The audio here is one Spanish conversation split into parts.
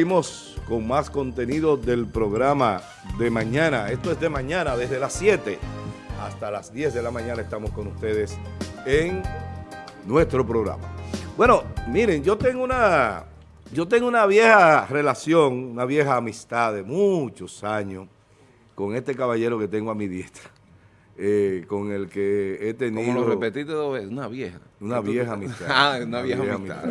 Seguimos con más contenido del programa de mañana. Esto es de mañana, desde las 7 hasta las 10 de la mañana estamos con ustedes en nuestro programa. Bueno, miren, yo tengo una, yo tengo una vieja relación, una vieja amistad de muchos años con este caballero que tengo a mi diestra. Eh, con el que he tenido... Como lo repetiste dos veces, una vieja. Una vieja amistad. ah, una, vieja, amistad.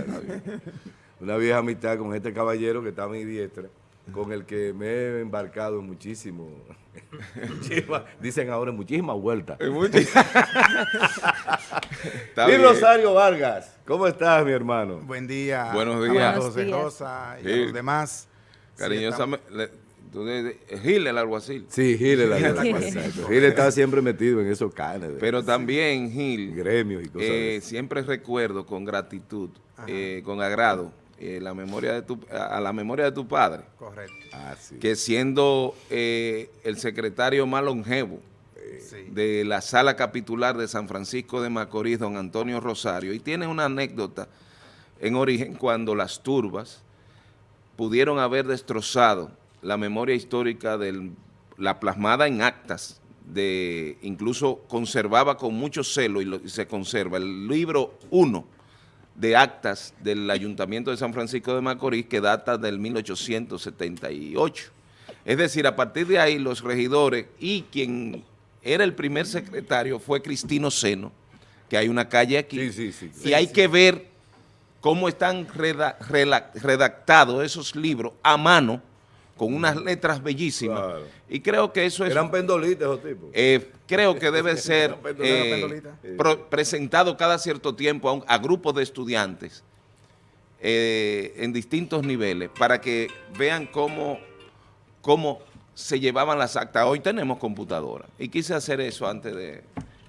una vieja amistad con este caballero que está a mi diestra, con el que me he embarcado en muchísimo, dicen ahora en muchísimas vueltas. y Rosario Vargas, ¿cómo estás, mi hermano? Buen día. Buenos días. José Rosa y a los demás. Cariñosamente, Gil el alguacil. Sí, Gil el alguacil. Gil está siempre metido en esos canes. Pero también Gil. Gremios y cosas eh, Siempre recuerdo con gratitud, eh, con agrado, eh, la memoria de tu, a la memoria de tu padre. Correcto. Ah, que siendo eh, el secretario más longevo de la sala capitular de San Francisco de Macorís, don Antonio Rosario, y tiene una anécdota en origen cuando las turbas pudieron haber destrozado la memoria histórica de la plasmada en actas, de incluso conservaba con mucho celo y, y se conserva el libro 1 de actas del Ayuntamiento de San Francisco de Macorís que data del 1878. Es decir, a partir de ahí los regidores y quien era el primer secretario fue Cristino Seno, que hay una calle aquí, y hay que ver cómo están redactados esos libros a mano con unas letras bellísimas. Y creo que eso es... Eran pendolitas esos tipos. Eh, creo que debe ser eh, presentado cada cierto tiempo a, grupos de estudiantes eh, en distintos niveles para que vean cómo, cómo se llevaban las actas. Hoy tenemos computadora y quise hacer eso antes de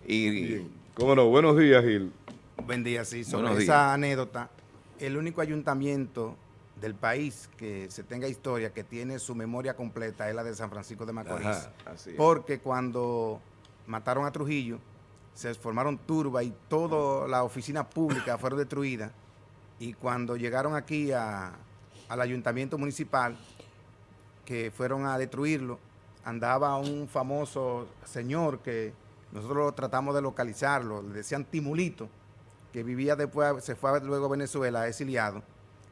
ir. ¿Cómo no? Buenos días, Gil. Buen día, sí. Sobre esa anécdota, el único ayuntamiento del país que se tenga historia, que tiene su memoria completa, es la de San Francisco de Macorís. porque cuando mataron a Trujillo, se formaron turbas y toda la oficina pública fueron destruidas. Y cuando llegaron aquí al ayuntamiento municipal, que fueron a destruirlo, andaba un famoso señor que nosotros tratamos de localizarlo, le decían Timulito, que vivía después, se fue luego a Venezuela, exiliado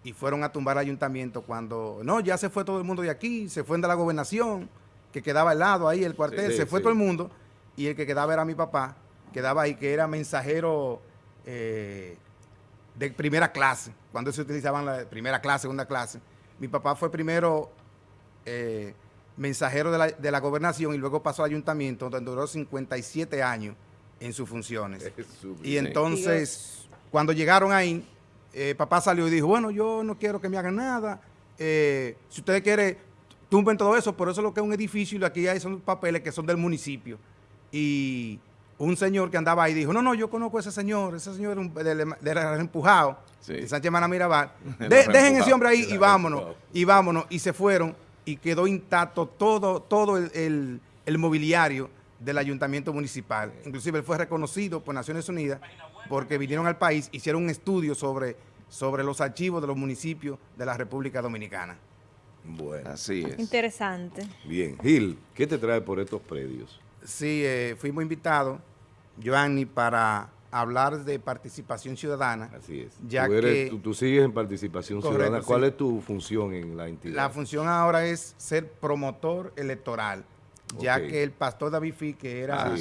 y fueron a tumbar el ayuntamiento cuando, no, ya se fue todo el mundo de aquí, se fue de la gobernación, que quedaba al lado ahí, el cuartel, se fue todo el mundo, y el que quedaba era mi papá, quedaba ahí, que era mensajero eh, de primera clase, cuando se utilizaban la primera clase, segunda clase. Mi papá fue primero eh, mensajero de la, de la, gobernación y luego pasó al ayuntamiento, donde duró 57 años en sus funciones. Y entonces, cuando llegaron ahí, eh, papá salió y dijo, bueno, yo no quiero que me hagan nada, eh, si ustedes quieren, tumben todo eso, por eso es lo que es un edificio y aquí hay son papeles que son del municipio. Y un señor que andaba ahí dijo, no, no, yo conozco a ese señor, ese señor era empujado, de Sánchez Mana Mirabal, dejen ese hombre ahí y vámonos, y vámonos, y se fueron y quedó intacto todo, todo el, el mobiliario del ayuntamiento municipal. Inclusive él fue reconocido por Naciones Unidas porque vinieron al país, hicieron un estudio sobre, sobre los archivos de los municipios de la República Dominicana. Bueno. Así es. Interesante. Bien. Gil, ¿qué te trae por estos predios? Sí, eh, fuimos invitados, Joanny, para hablar de participación ciudadana. Así es. Ya tú, que, tú, sigues en participación ciudadana. ¿Cuál es tu función en la entidad? La función ahora es ser promotor electoral ya que el pastor David Fi, que era ah,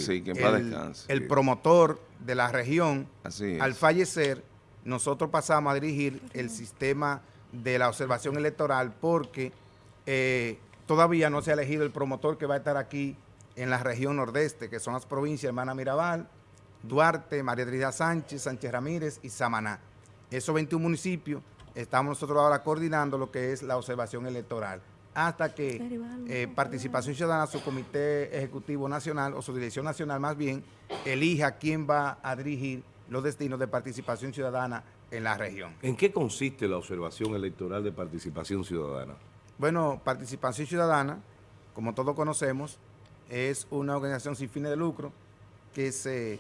el, promotor de la región, al fallecer, nosotros pasamos a dirigir el sistema de la observación electoral porque eh, todavía no se ha elegido el promotor que va a estar aquí en la región nordeste, que son las provincias Hermana Mirabal, Duarte, María Trinidad Sánchez, Sánchez Ramírez y Samaná. Esos 21 municipios estamos nosotros ahora coordinando lo que es la observación electoral hasta que eh, Participación Ciudadana, su Comité Ejecutivo Nacional, o su Dirección Nacional más bien, elija quién va a dirigir los destinos de Participación Ciudadana en la región. ¿En qué consiste la observación electoral de Participación Ciudadana? Bueno, Participación Ciudadana, como todos conocemos, es una organización sin fines de lucro que se,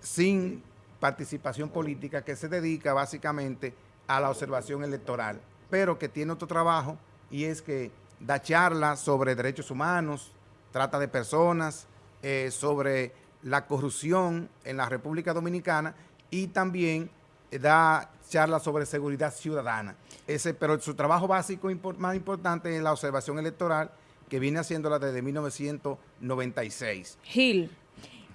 sin participación política, que se dedica básicamente a la observación electoral pero que tiene otro trabajo y es que da charlas sobre derechos humanos, trata de personas, eh, sobre la corrupción en la República Dominicana y también da charlas sobre seguridad ciudadana. Ese, pero su trabajo básico más importante es la observación electoral que viene haciéndola desde 1996. Gil,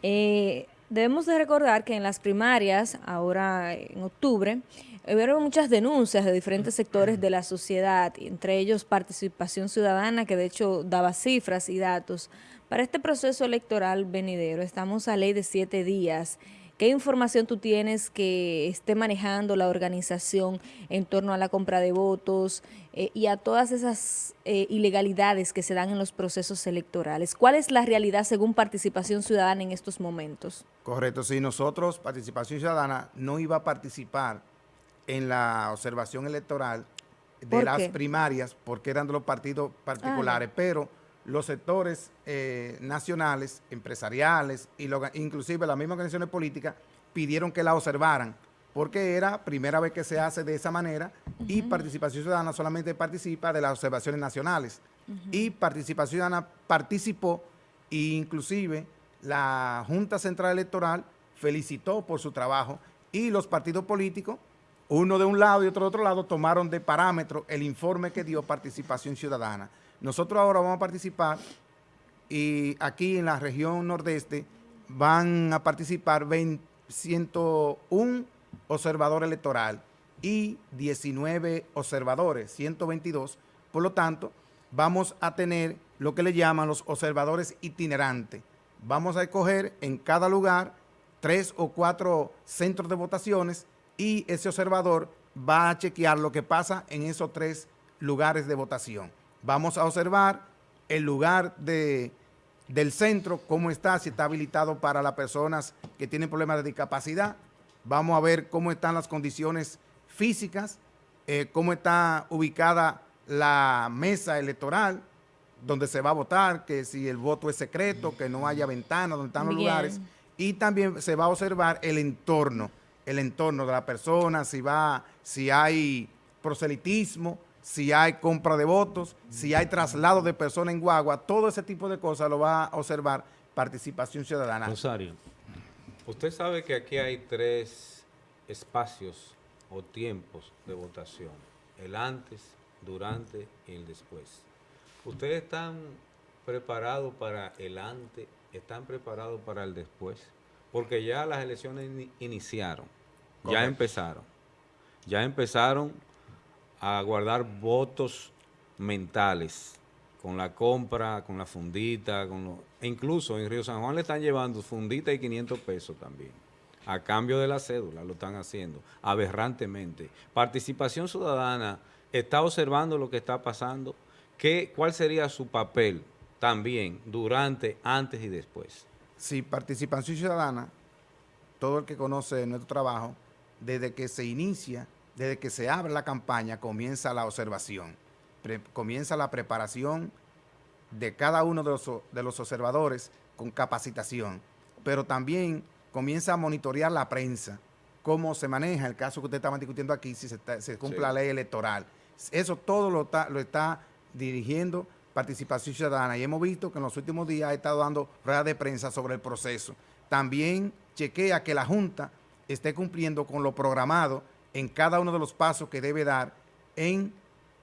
eh, debemos de recordar que en las primarias, ahora en octubre, Hubieron muchas denuncias de diferentes sectores de la sociedad, entre ellos Participación Ciudadana, que de hecho daba cifras y datos. Para este proceso electoral venidero, estamos a ley de siete días. ¿Qué información tú tienes que esté manejando la organización en torno a la compra de votos eh, y a todas esas eh, ilegalidades que se dan en los procesos electorales? ¿Cuál es la realidad según Participación Ciudadana en estos momentos? Correcto, si nosotros, Participación Ciudadana, no iba a participar en la observación electoral de las primarias, porque eran de los partidos particulares, pero los sectores eh, nacionales, empresariales, y inclusive las mismas organizaciones políticas, pidieron que la observaran, porque era primera vez que se hace de esa manera, y Participación Ciudadana solamente participa de las observaciones nacionales. Y Participación Ciudadana participó, e inclusive la Junta Central Electoral felicitó por su trabajo, y los partidos políticos uno de un lado y otro de otro lado, tomaron de parámetro el informe que dio Participación Ciudadana. Nosotros ahora vamos a participar y aquí en la región nordeste van a participar 101 observadores electoral y 19 observadores, 122. Por lo tanto, vamos a tener lo que le llaman los observadores itinerantes. Vamos a escoger en cada lugar tres o cuatro centros de votaciones y ese observador va a chequear lo que pasa en esos tres lugares de votación. Vamos a observar el lugar de, del centro, cómo está, si está habilitado para las personas que tienen problemas de discapacidad. Vamos a ver cómo están las condiciones físicas, eh, cómo está ubicada la mesa electoral, donde se va a votar, que si el voto es secreto, que no haya ventanas, donde están los lugares. Y también se va a observar el entorno el entorno de la persona, si va, si hay proselitismo, si hay compra de votos, si hay traslado de personas en guagua, todo ese tipo de cosas lo va a observar participación ciudadana. Rosario, usted sabe que aquí hay tres espacios o tiempos de votación, el antes, durante y el después. ¿Ustedes están preparados para el antes, están preparados para el después? Porque ya las elecciones iniciaron. Ya empezaron. Ya empezaron a guardar votos mentales con la compra, con la fundita, con lo, e incluso en Río San Juan le están llevando fundita y 500 pesos también. A cambio de la cédula lo están haciendo, aberrantemente. Participación Ciudadana está observando lo que está pasando. ¿Qué, ¿Cuál sería su papel también durante, antes y después? Sí, Participación Ciudadana, todo el que conoce nuestro trabajo, desde que se inicia, desde que se abre la campaña, comienza la observación, comienza la preparación de cada uno de los, de los observadores con capacitación, pero también comienza a monitorear la prensa, cómo se maneja el caso que usted estaba discutiendo aquí, si se, cumple la ley electoral. Eso todo lo está, lo está dirigiendo Participación Ciudadana y hemos visto que en los últimos días ha estado dando ruedas de prensa sobre el proceso. También chequea que la Junta esté cumpliendo con lo programado en cada uno de los pasos que debe dar en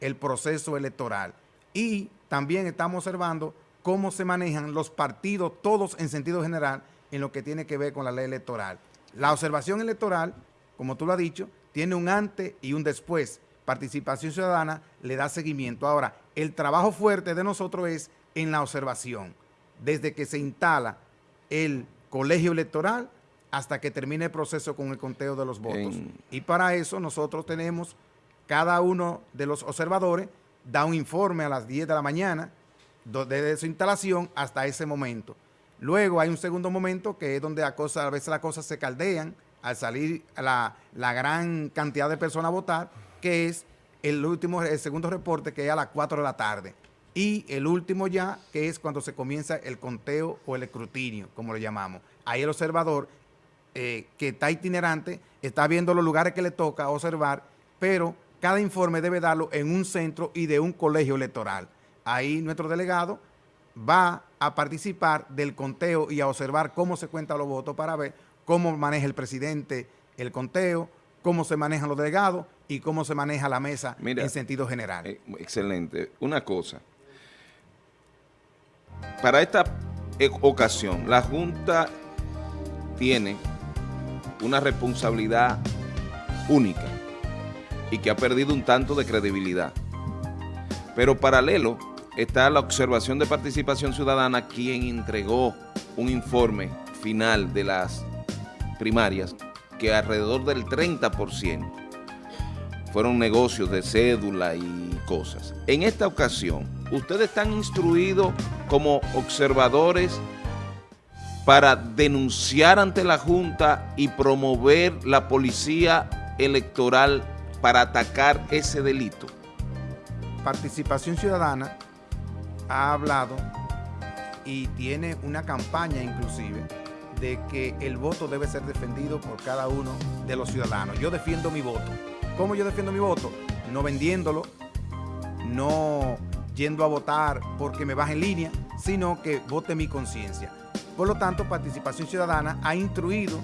el proceso electoral. Y también estamos observando cómo se manejan los partidos, todos en sentido general, en lo que tiene que ver con la ley electoral. La observación electoral, como tú lo has dicho, tiene un antes y un después. Participación Ciudadana le da seguimiento. Ahora, el trabajo fuerte de nosotros es en la observación. Desde que se instala el colegio electoral hasta que termine el proceso con el conteo de los votos. Y para eso nosotros tenemos, cada uno de los observadores da un informe a las 10 de la mañana, desde su instalación hasta ese momento. Luego hay un segundo momento que es donde a, a veces las cosas se caldean al salir la, la gran cantidad de personas a votar, que es el último, el segundo reporte que es a las 4 de la tarde. Y el último ya, que es cuando se comienza el conteo o el escrutinio, como lo llamamos. Ahí el observador eh, que está itinerante, está viendo los lugares que le toca observar, pero cada informe debe darlo en un centro y de un colegio electoral. Ahí nuestro delegado va a participar del conteo y a observar cómo se cuentan los votos para ver cómo maneja el presidente el conteo, cómo se manejan los delegados y cómo se maneja la mesa en sentido general. Eh, excelente. Una cosa. Para esta e, ocasión, la Junta tiene una responsabilidad única y que ha perdido un tanto de credibilidad. Pero paralelo está la observación de participación ciudadana quien entregó un informe final de las primarias que alrededor del 30% fueron negocios de cédula y cosas. En esta ocasión, ustedes están instruidos como observadores para denunciar ante la Junta y promover la policía electoral para atacar ese delito. Participación Ciudadana ha hablado y tiene una campaña inclusive de que el voto debe ser defendido por cada uno de los ciudadanos. Yo defiendo mi voto. ¿Cómo yo defiendo mi voto? No vendiéndolo, no yendo a votar porque me baje en línea, sino que vote mi conciencia. Por lo tanto, Participación Ciudadana ha instruido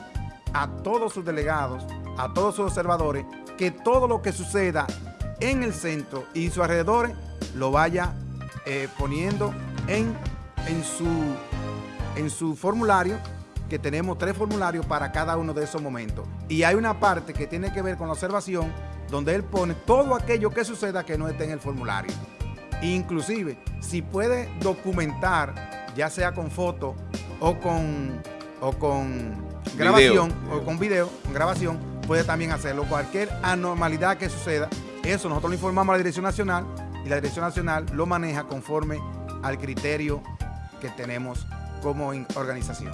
a todos sus delegados, a todos sus observadores, que todo lo que suceda en el centro y sus alrededores lo vaya eh, poniendo en, su formulario que tenemos tres formularios para cada uno de esos momentos. Y hay una parte que tiene que ver con la observación, donde él pone todo aquello que suceda que no esté en el formulario. Inclusive, si puede documentar, ya sea con foto o con, o con grabación, o con video, con grabación, puede también hacerlo. Cualquier anormalidad que suceda, eso nosotros lo informamos a la Dirección Nacional y la Dirección Nacional lo maneja conforme al criterio que tenemos como organización.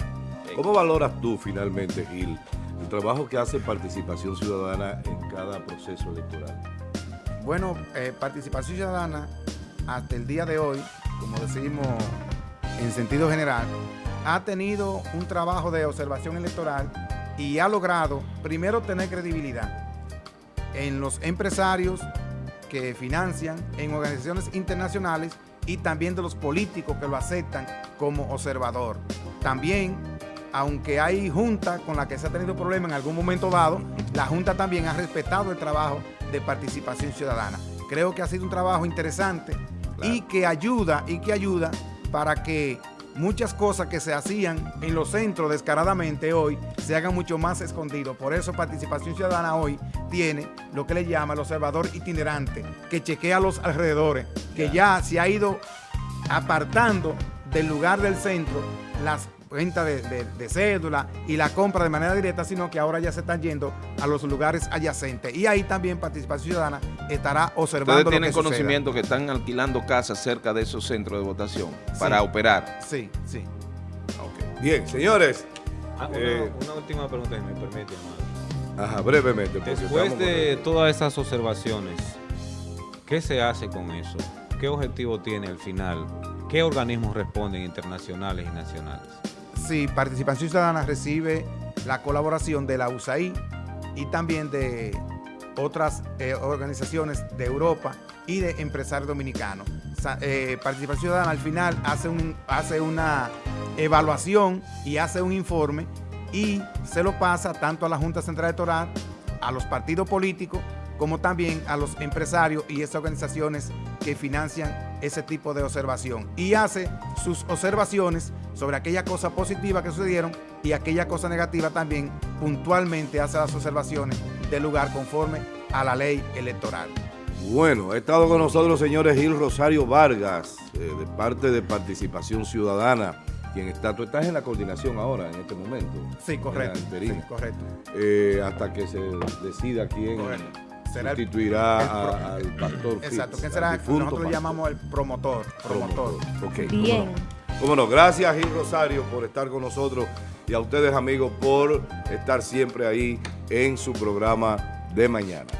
¿Cómo valoras tú finalmente, Gil, el trabajo que hace Participación Ciudadana en cada proceso electoral? Bueno, eh, Participación Ciudadana, hasta el día de hoy, como decimos en sentido general, ha tenido un trabajo de observación electoral y ha logrado, primero, tener credibilidad en los empresarios que financian, en organizaciones internacionales y también de los políticos que lo aceptan como observador. También aunque hay junta con la que se ha tenido problemas en algún momento dado, la Junta también ha respetado el trabajo de participación ciudadana. Creo que ha sido un trabajo interesante y que ayuda, y que ayuda para que muchas cosas que se hacían en los centros descaradamente hoy se hagan mucho más escondidos. Por eso Participación Ciudadana hoy tiene lo que le llama el observador itinerante, que chequea los alrededores, que ya se ha ido apartando del lugar del centro las venta de, cédula y la compra de manera directa, sino que ahora ya se están yendo a los lugares adyacentes. Y ahí también Participación Ciudadana estará observando ¿Ustedes tienen conocimiento que están alquilando casas cerca de esos centros de votación para operar? Sí, sí. Bien, señores. Ah, eh, una, última pregunta, si me permite, Ajá, brevemente. Después de todas esas observaciones, ¿qué se hace con eso? ¿Qué objetivo tiene al final? ¿Qué organismos responden internacionales y nacionales? Sí, Participación Ciudadana recibe la colaboración de la USAID y también de otras eh, organizaciones de Europa y de empresarios dominicanos. Eh, Participación Ciudadana al final hace, un, hace una evaluación y hace un informe y se lo pasa tanto a la Junta Central Electoral, a los partidos políticos, como también a los empresarios y esas organizaciones que financian ese tipo de observación. Y hace sus observaciones sobre aquella cosa positiva que sucedieron y aquella cosa negativa también puntualmente hace las observaciones del lugar conforme a la ley electoral. Bueno, ha estado con nosotros señores Gil Rosario Vargas, eh, de parte de Participación Ciudadana, quien está, tú estás en la coordinación ahora, en este momento. Sí, correcto. correcto. Eh, hasta que se decida quién sustituirá al pastor Exacto, ¿quién será? Nosotros le llamamos el promotor. Promotor. Bien. Cómo no, gracias Gil Rosario por estar con nosotros y a ustedes amigos por estar siempre ahí en su programa de mañana.